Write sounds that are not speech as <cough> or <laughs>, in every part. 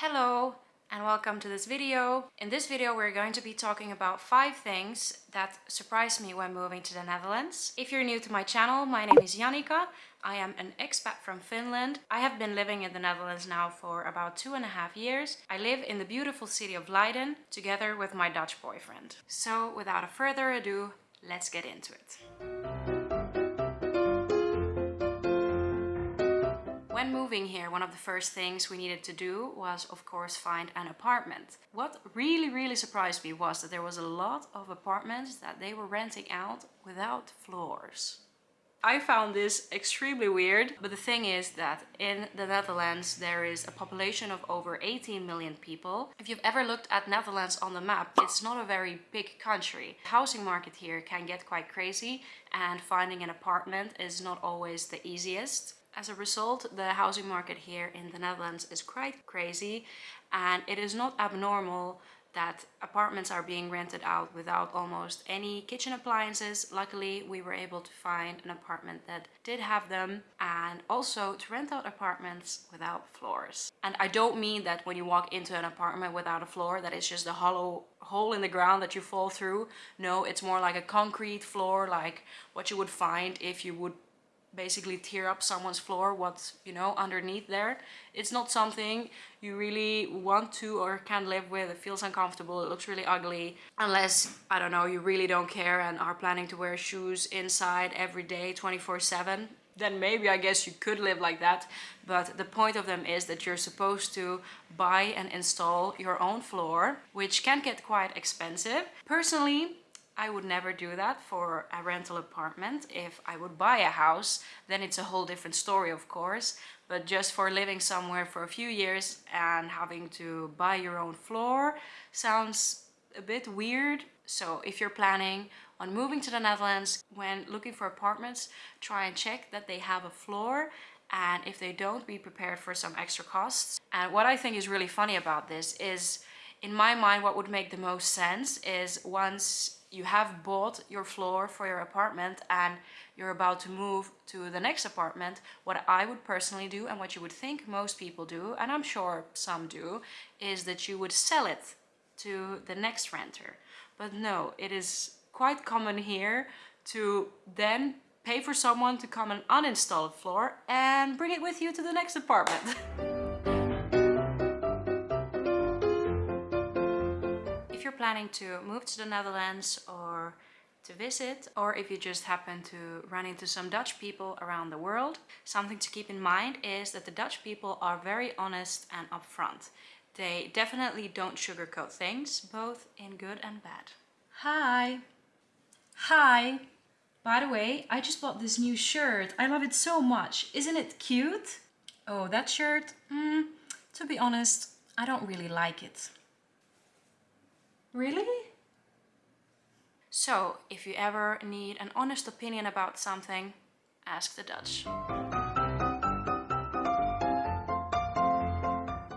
Hello and welcome to this video. In this video we're going to be talking about five things that surprised me when moving to the Netherlands. If you're new to my channel, my name is Jannika. I am an expat from Finland. I have been living in the Netherlands now for about two and a half years. I live in the beautiful city of Leiden together with my Dutch boyfriend. So without a further ado, let's get into it. When moving here, one of the first things we needed to do was, of course, find an apartment. What really, really surprised me was that there was a lot of apartments that they were renting out without floors. I found this extremely weird, but the thing is that in the Netherlands there is a population of over 18 million people. If you've ever looked at Netherlands on the map, it's not a very big country. The housing market here can get quite crazy and finding an apartment is not always the easiest. As a result, the housing market here in the Netherlands is quite crazy and it is not abnormal that apartments are being rented out without almost any kitchen appliances. Luckily, we were able to find an apartment that did have them and also to rent out apartments without floors. And I don't mean that when you walk into an apartment without a floor, that it's just a hollow hole in the ground that you fall through. No, it's more like a concrete floor, like what you would find if you would basically tear up someone's floor what's you know underneath there it's not something you really want to or can live with it feels uncomfortable it looks really ugly unless i don't know you really don't care and are planning to wear shoes inside every day 24 7 then maybe I guess you could live like that. But the point of them is that you're supposed to buy and install your own floor, which can get quite expensive. Personally, I would never do that for a rental apartment. If I would buy a house, then it's a whole different story, of course. But just for living somewhere for a few years and having to buy your own floor sounds a bit weird. So if you're planning on moving to the Netherlands, when looking for apartments, try and check that they have a floor and if they don't, be prepared for some extra costs. And what I think is really funny about this is, in my mind, what would make the most sense is once you have bought your floor for your apartment and you're about to move to the next apartment, what I would personally do and what you would think most people do, and I'm sure some do, is that you would sell it to the next renter. But no, it is quite common here to then pay for someone to come and uninstall a floor and bring it with you to the next apartment. <laughs> planning to move to the Netherlands or to visit or if you just happen to run into some Dutch people around the world. Something to keep in mind is that the Dutch people are very honest and upfront. They definitely don't sugarcoat things, both in good and bad. Hi! Hi! By the way, I just bought this new shirt. I love it so much. Isn't it cute? Oh, that shirt? Mm, to be honest, I don't really like it. Really? So, if you ever need an honest opinion about something, ask the Dutch.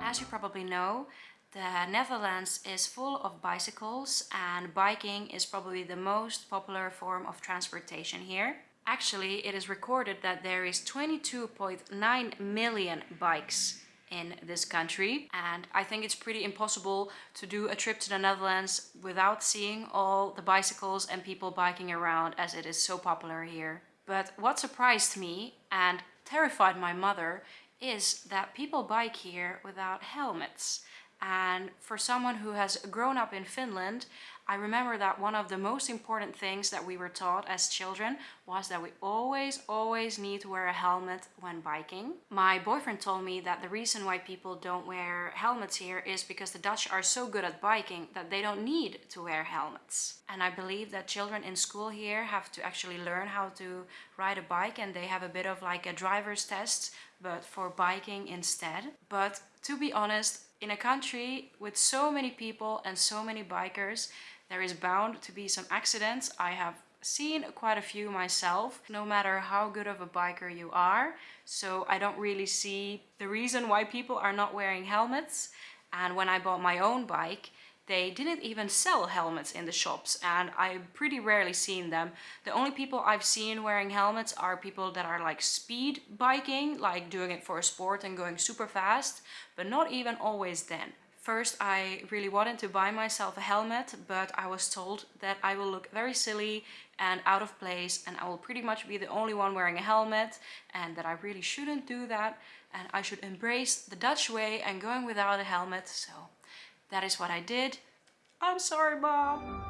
As you probably know, the Netherlands is full of bicycles and biking is probably the most popular form of transportation here. Actually, it is recorded that there is 22.9 million bikes in this country and I think it's pretty impossible to do a trip to the Netherlands without seeing all the bicycles and people biking around as it is so popular here. But what surprised me and terrified my mother is that people bike here without helmets. And for someone who has grown up in Finland, I remember that one of the most important things that we were taught as children was that we always, always need to wear a helmet when biking. My boyfriend told me that the reason why people don't wear helmets here is because the Dutch are so good at biking that they don't need to wear helmets. And I believe that children in school here have to actually learn how to ride a bike and they have a bit of like a driver's test but for biking instead. But to be honest, in a country with so many people and so many bikers, there is bound to be some accidents. I have seen quite a few myself, no matter how good of a biker you are. So I don't really see the reason why people are not wearing helmets. And when I bought my own bike, they didn't even sell helmets in the shops and I've pretty rarely seen them. The only people I've seen wearing helmets are people that are like speed biking, like doing it for a sport and going super fast, but not even always then. First, I really wanted to buy myself a helmet, but I was told that I will look very silly and out of place and I will pretty much be the only one wearing a helmet and that I really shouldn't do that and I should embrace the Dutch way and going without a helmet. So that is what I did. I'm sorry, Mom.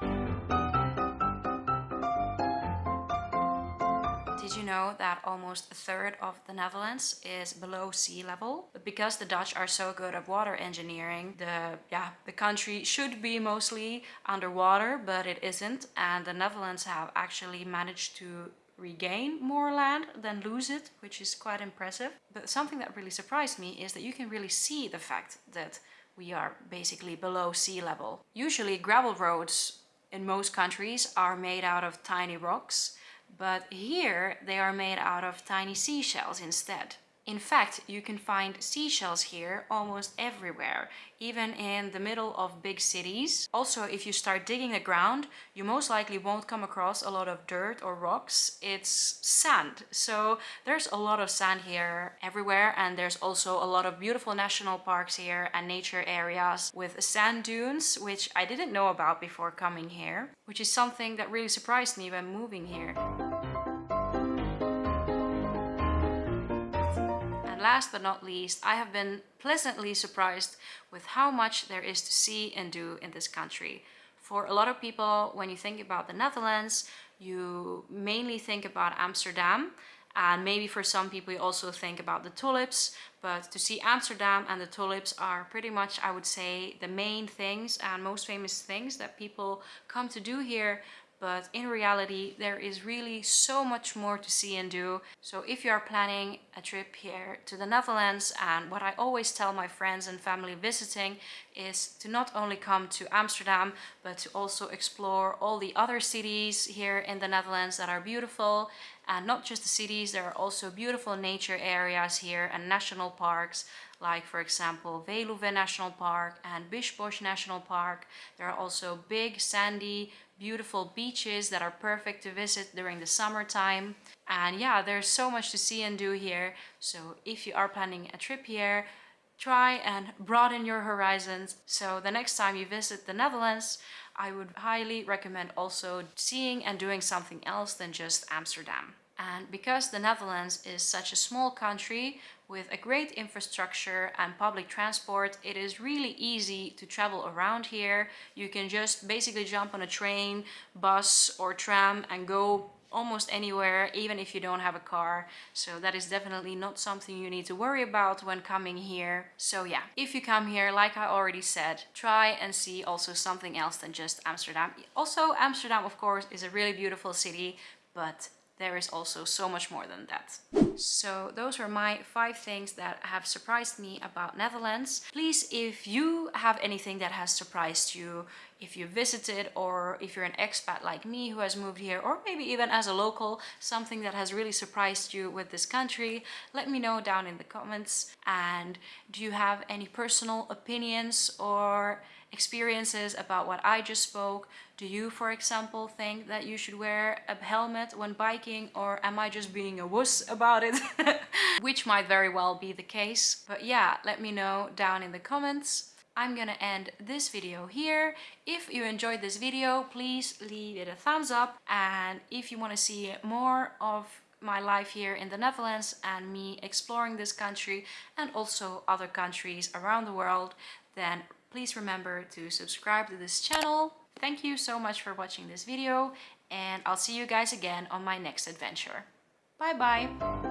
Did you know that almost a third of the Netherlands is below sea level? But because the Dutch are so good at water engineering, the yeah, the country should be mostly underwater, but it isn't. And the Netherlands have actually managed to regain more land than lose it, which is quite impressive. But something that really surprised me is that you can really see the fact that we are basically below sea level. Usually gravel roads in most countries are made out of tiny rocks but here they are made out of tiny seashells instead. In fact, you can find seashells here almost everywhere, even in the middle of big cities. Also, if you start digging the ground, you most likely won't come across a lot of dirt or rocks. It's sand. So there's a lot of sand here everywhere and there's also a lot of beautiful national parks here and nature areas with sand dunes, which I didn't know about before coming here, which is something that really surprised me when moving here. Last but not least, I have been pleasantly surprised with how much there is to see and do in this country. For a lot of people, when you think about the Netherlands, you mainly think about Amsterdam. And maybe for some people you also think about the tulips, but to see Amsterdam and the tulips are pretty much, I would say, the main things and most famous things that people come to do here but in reality there is really so much more to see and do. So if you are planning a trip here to the Netherlands and what I always tell my friends and family visiting is to not only come to Amsterdam but to also explore all the other cities here in the Netherlands that are beautiful and not just the cities, there are also beautiful nature areas here and national parks like for example Veluwe National Park and Biesbosch National Park. There are also big sandy beautiful beaches that are perfect to visit during the summertime. And yeah, there's so much to see and do here. So if you are planning a trip here, try and broaden your horizons. So the next time you visit the Netherlands, I would highly recommend also seeing and doing something else than just Amsterdam. And because the Netherlands is such a small country with a great infrastructure and public transport, it is really easy to travel around here. You can just basically jump on a train, bus or tram and go almost anywhere, even if you don't have a car. So that is definitely not something you need to worry about when coming here. So yeah, if you come here, like I already said, try and see also something else than just Amsterdam. Also, Amsterdam, of course, is a really beautiful city, but there is also so much more than that. So those were my five things that have surprised me about Netherlands. Please, if you have anything that has surprised you, if you visited or if you're an expat like me who has moved here or maybe even as a local, something that has really surprised you with this country, let me know down in the comments. And do you have any personal opinions or experiences about what I just spoke. Do you, for example, think that you should wear a helmet when biking or am I just being a wuss about it? <laughs> Which might very well be the case. But yeah, let me know down in the comments. I'm gonna end this video here. If you enjoyed this video, please leave it a thumbs up. And if you want to see more of my life here in the Netherlands and me exploring this country and also other countries around the world, then Please remember to subscribe to this channel. Thank you so much for watching this video and I'll see you guys again on my next adventure. Bye bye!